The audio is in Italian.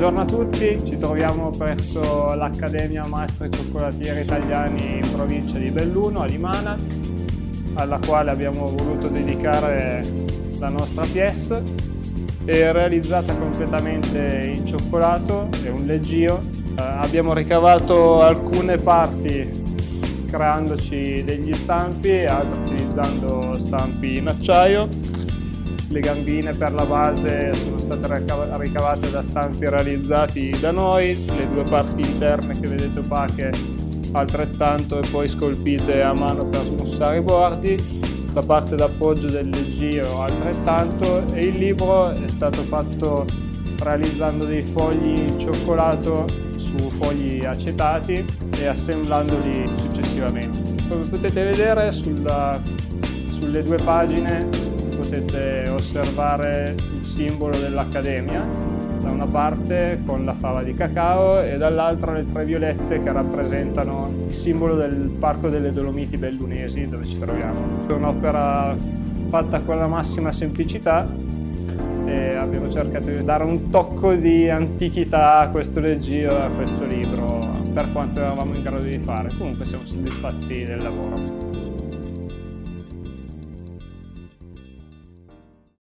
Buongiorno a tutti, ci troviamo presso l'Accademia Maestri Cioccolatieri Italiani in provincia di Belluno, a Limana, alla quale abbiamo voluto dedicare la nostra pièce. È realizzata completamente in cioccolato, è un leggio. Eh, abbiamo ricavato alcune parti creandoci degli stampi altre utilizzando stampi in acciaio le gambine per la base sono state ricavate da stampi realizzati da noi, le due parti interne che vedete opache altrettanto e poi scolpite a mano per smussare i bordi, la parte d'appoggio del leggio altrettanto e il libro è stato fatto realizzando dei fogli in cioccolato su fogli acetati e assemblandoli successivamente. Come potete vedere sulla, sulle due pagine potete osservare il simbolo dell'Accademia, da una parte con la fava di cacao e dall'altra le tre violette che rappresentano il simbolo del Parco delle Dolomiti Bellunesi dove ci troviamo. È un'opera fatta con la massima semplicità e abbiamo cercato di dare un tocco di antichità a questo leggio a questo libro per quanto eravamo in grado di fare. Comunque siamo soddisfatti del lavoro.